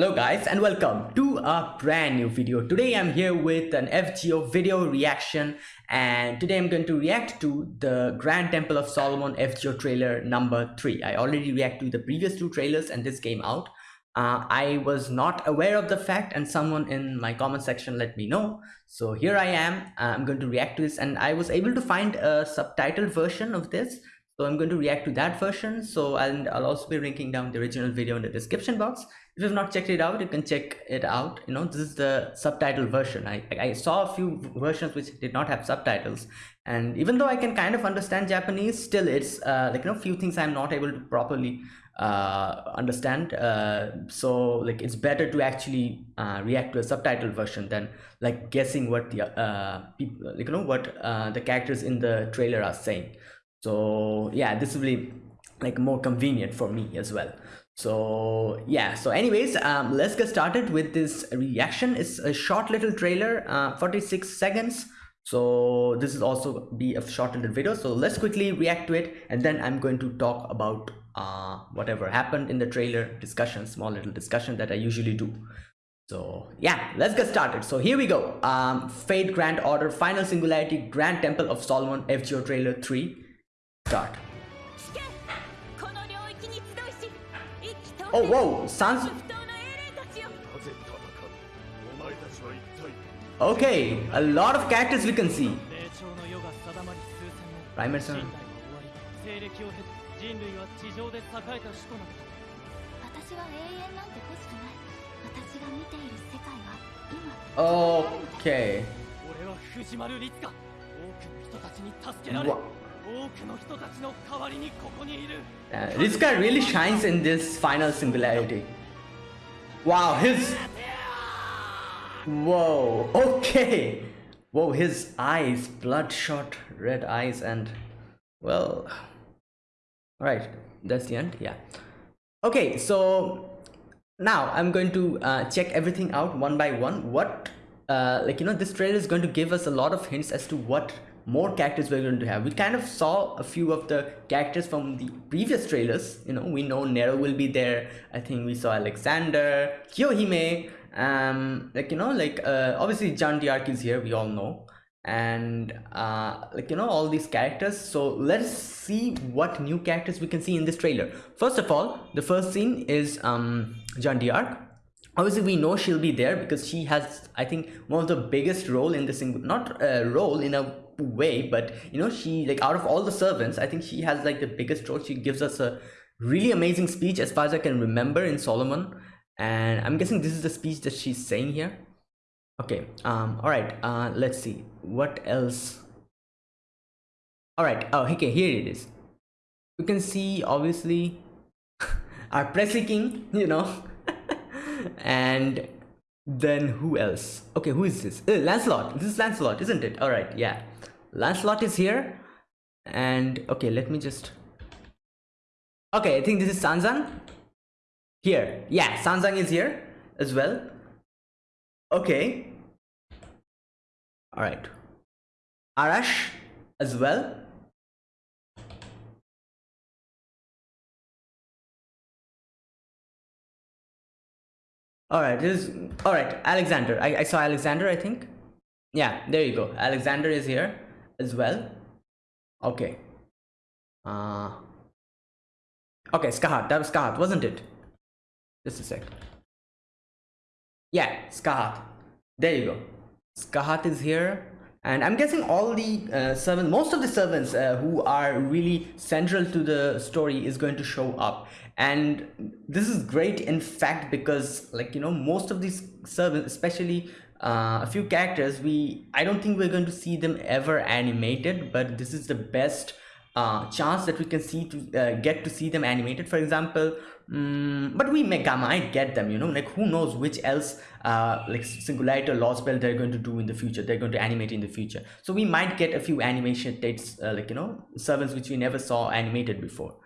Hello guys and welcome to a brand new video. Today I'm here with an FGO video reaction and today I'm going to react to the Grand Temple of Solomon FGO trailer number 3. I already reacted to the previous two trailers and this came out. Uh, I was not aware of the fact and someone in my comment section let me know. So here I am, uh, I'm going to react to this and I was able to find a subtitled version of this so I'm going to react to that version. So and I'll also be linking down the original video in the description box. If you've not checked it out, you can check it out. You know, this is the subtitle version. I, I saw a few versions which did not have subtitles. And even though I can kind of understand Japanese, still it's uh, like, you know, few things I'm not able to properly uh, understand. Uh, so like it's better to actually uh, react to a subtitle version than like guessing what the uh, people, like, you know, what uh, the characters in the trailer are saying so yeah this will be like more convenient for me as well so yeah so anyways um let's get started with this reaction. It's a short little trailer uh 46 seconds. So this is also be a short little video. So let's quickly react to it and then i'm going to talk about uh whatever happened in the trailer discussion small little discussion that i usually do. So yeah let's get started. So here we go. Um fate grand order final singularity grand temple of solomon fgo trailer 3 Start. おおお三なぜ戦うお前たちは一体 Okay, a lot of characters we can see. Primer son. 人類は地上で栄えた首都なのだ私は永遠なんて欲しくない私が見ている世界は今オーケー俺は藤丸律か多くの人たちに助けられる Uh, this guy really shines in this final singularity. Wow, his... Whoa, okay. Whoa, his eyes, bloodshot red eyes and... Well... Alright, that's the end, yeah. Okay, so... Now, I'm going to uh, check everything out one by one. What... Uh, like, you know, this trailer is going to give us a lot of hints as to what more characters we're going to have. We kind of saw a few of the characters from the previous trailers. You know we know nero will be there. I think we saw alexander kiyohime um like you know like uh, obviously Jeanne d'Arc is here we all know. And uh like you know all these characters. So let's see what new characters we can see in this trailer. First of all the first scene is um Jeanne d'Arc obviously we know she'll be there because she has i think one of the biggest role in the single not a role in a way but you know she like out of all the servants i think she has like the biggest role. She gives us a really amazing speech as far as i can remember in solomon. And i'm guessing this is the speech that she's saying here. Okay um all right uh let's see. What else? All right oh okay here it is. You can see obviously our Presley King you know and then who else? Okay who is this? Uh, lancelot. This is lancelot isn't it? All right yeah lancelot is here. And okay let me just okay i think this is sanzang. Here. Yeah sanzang is here as well. Okay. All right. Arash as well. All right this is all right alexander. I, I saw alexander i think. Yeah there you go. Alexander is here as well? Okay. Uh okay Scathach that was Scathach wasn't it? Just a sec. Yeah Scathach. There you go. Scathach is here and i'm guessing all the uh, servants most of the servants uh, who are really central to the story is going to show up. And this is great in fact because like you know most of these servants especially uh, a few characters we i don't think we're going to see them ever animated but this is the best uh, chance that we can see to uh, get to see them animated. For example um, but we may might get them you know like who knows which else uh, like singularity or lost belt they're going to do in the future they're going to animate in the future. So we might get a few animation dates uh, like you know servants which we never saw animated before.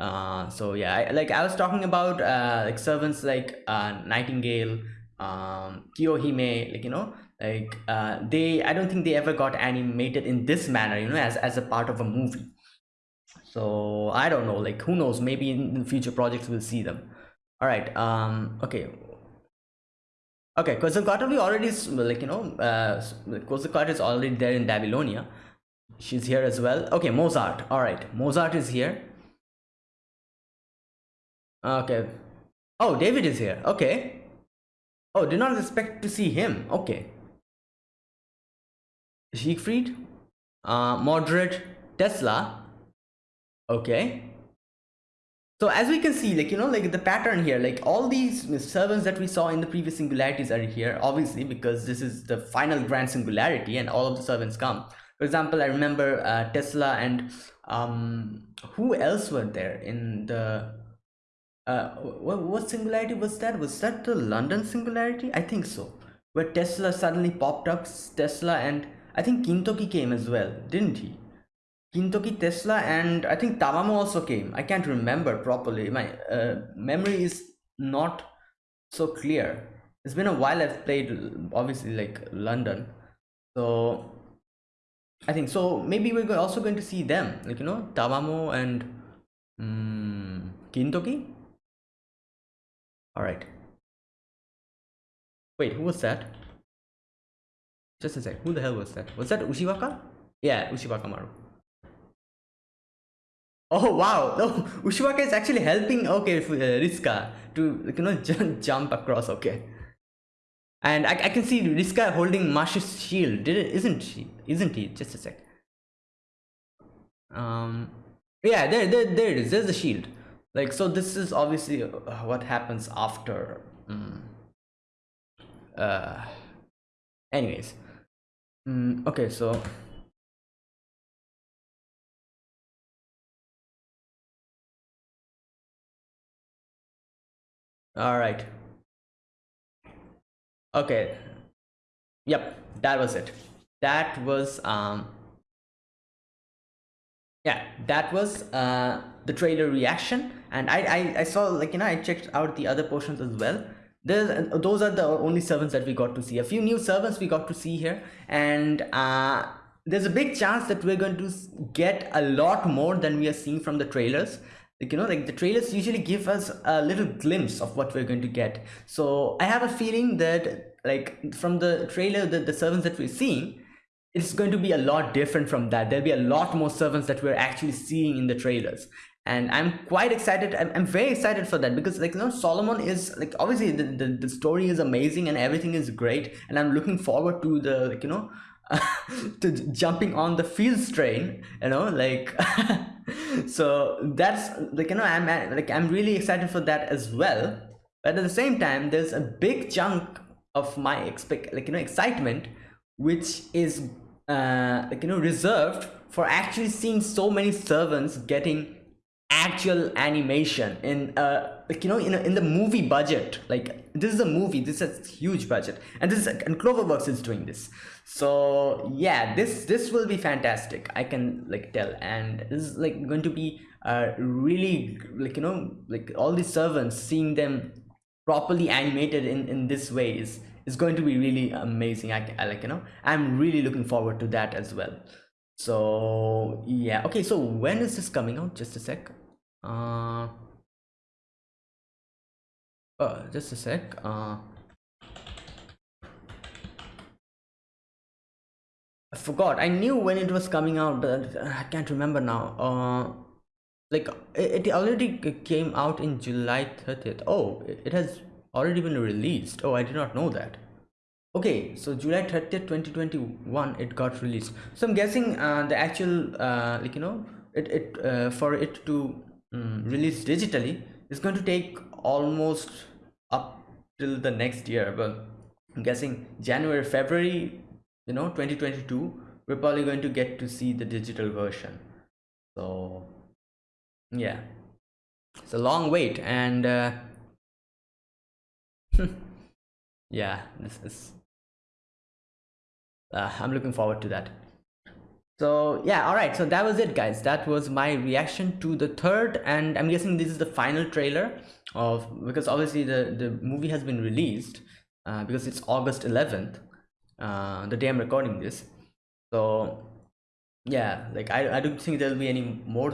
Uh so yeah I, like i was talking about uh like servants like nightingale um kiyohime like you know like uh they i don't think they ever got animated in this manner you know as as a part of a movie so i don't know like who knows maybe in the future projects we'll see them all right um okay Okay, Quetzalcoatl already is like you know, uh, Quetzalcoatl is already there in Babylonia. She's here as well. Okay, Mozart. All right, Mozart is here. Okay. Oh, David is here. Okay. Oh, did not expect to see him. Okay. Siegfried, uh, Mordred, Tesla. Okay so as we can see like you know like the pattern here like all these servants that we saw in the previous singularities are here obviously because this is the final grand singularity and all of the servants come for example i remember uh, tesla and um who else were there in the uh what, what singularity was that was that the london singularity i think so where tesla suddenly popped up tesla and i think kintoki came as well didn't he Kintoki Tesla and I think Tamamo also came. I can't remember properly. My uh, memory is not so clear. It's been a while I've played obviously like London. So I think so maybe we're also going to see them like you know Tamamo and um, Kintoki. All right. Wait, who was that? Just a sec. Who the hell was that? Was that Ushiwaka? Yeah, Ushiwaka Maru. Oh wow! No, Ushiwaka is actually helping. Okay, uh, Ritsuka to you know jump across. Okay, and I, I can see Ritsuka holding Mash's shield. Did it? Isn't she? Isn't he? Just a sec. Um, yeah, there, there, there it is. There's the shield. Like so, this is obviously uh, what happens after. Um, uh, anyways, um, okay, so all right okay yep that was it that was um yeah that was uh the trailer reaction. And I, I i saw like you know i checked out the other portions as well. There's those are the only servants that we got to see. A few new servants we got to see here. And uh there's a big chance that we're going to get a lot more than we are seeing from the trailers. Like you know like the trailers usually give us a little glimpse of what we're going to get. So i have a feeling that like from the trailer the, the servants that we're seeing it's going to be a lot different from that. There'll be a lot more servants that we're actually seeing in the trailers. And i'm quite excited i'm, I'm very excited for that because like you know solomon is like obviously the, the, the story is amazing and everything is great. And i'm looking forward to the like you know to jumping on the fields train you know like so that's like you know i'm like i'm really excited for that as well. But at the same time there's a big chunk of my expect like you know excitement which is uh like you know reserved for actually seeing so many servants getting actual animation in uh like you know in, a, in the movie budget. Like this is a movie this is a huge budget. And this is and cloverworks is doing this. So yeah this this will be fantastic i can like tell. And this is like going to be uh really like you know like all these servants seeing them properly animated in in this way is is going to be really amazing. I, I like you know i'm really looking forward to that as well. So yeah. Okay so when is this coming out? Just a sec. Uh uh just a sec. Uh I forgot. I knew when it was coming out but I can't remember now. Uh like it already came out in July 30th oh it has already been released. Oh I did not know that. Okay so july 30th 2021 it got released. So i'm guessing uh, the actual uh, like you know it, it uh, for it to um, release digitally is going to take almost up till the next year. But i'm guessing january february you know 2022 we're probably going to get to see the digital version. So yeah. It's a long wait and uh, yeah this is uh, i'm looking forward to that. So yeah all right so that was it guys. That was my reaction to the third and i'm guessing this is the final trailer of because obviously the the movie has been released uh, because it's august 11th uh, the day i'm recording this. So yeah like i i don't think there'll be any more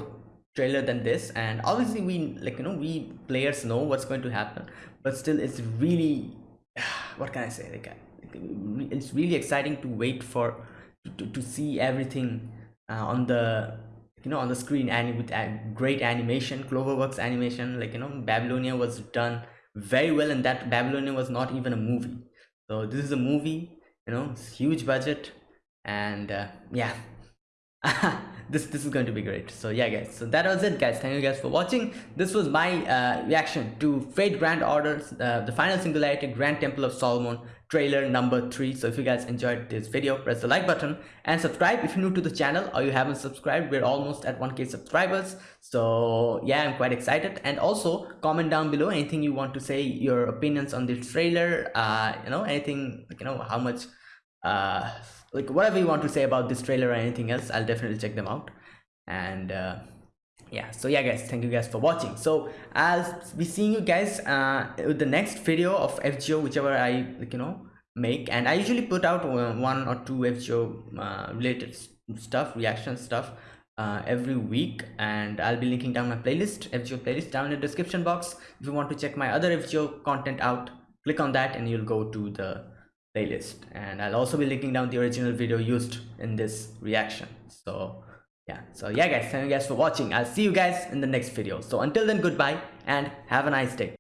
trailer than this. And obviously we like you know we players know what's going to happen. But still it's really what can i say? Like it's really exciting to wait for to, to see everything uh, on the you know on the screen. And with great animation cloverworks animation like you know babylonia was done very well and that babylonia was not even a movie. So this is a movie you know huge budget. And uh, yeah this this is going to be great. So yeah guys. So that was it guys. Thank you guys for watching. This was my uh, reaction to fate grand orders uh, the final singularity grand temple of solomon trailer number three. So if you guys enjoyed this video press the like button and subscribe. If you're new to the channel or you haven't subscribed we're almost at 1k subscribers. So yeah i'm quite excited. And also comment down below anything you want to say your opinions on this trailer uh you know anything like you know how much uh like whatever you want to say about this trailer or anything else i'll definitely check them out. And uh yeah. So yeah guys thank you guys for watching. So i'll be seeing you guys uh with the next video of fgo whichever i like you know make. And i usually put out one or two fgo uh, related stuff reaction stuff uh, every week. And I'll be linking down my playlist FGO playlist down in the description box. If you want to check my other FGO content out click on that and you'll go to the playlist. And I'll also be linking down the original video used in this reaction. So yeah. So yeah guys. Thank you guys for watching. I'll see you guys in the next video. So until then goodbye and have a nice day